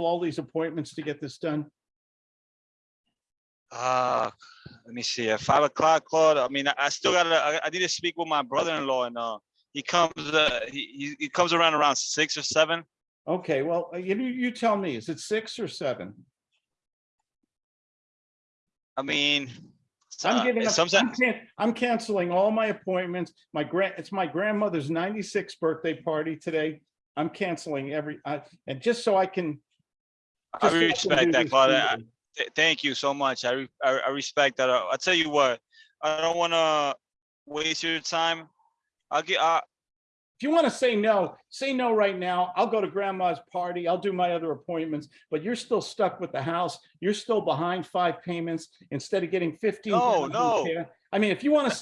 all these appointments to get this done? Uh, let me see, at five o'clock, Claude, I mean, I- I still gotta, I, I need to speak with my brother-in-law and, uh, he comes, uh, he, he, he comes around around six or seven. Okay, well, uh, you, you tell me, is it six or seven? I mean. I'm uh, giving up, I'm can- I'm canceling all my appointments. My grand, it's my grandmother's ninety-sixth birthday party today. I'm canceling every, I, and just so I can. I just so can respect that, this Claude. I- smoothly. th- thank you so much. I, re- I, I respect that. I'll tell you what, I don't wanna waste your time. I'll get, uh, If you want to say no, say no right now. I'll go to grandma's party. I'll do my other appointments, but you're still stuck with the house. You're still behind five payments instead of getting fifteen. No, no. I mean, if you want to say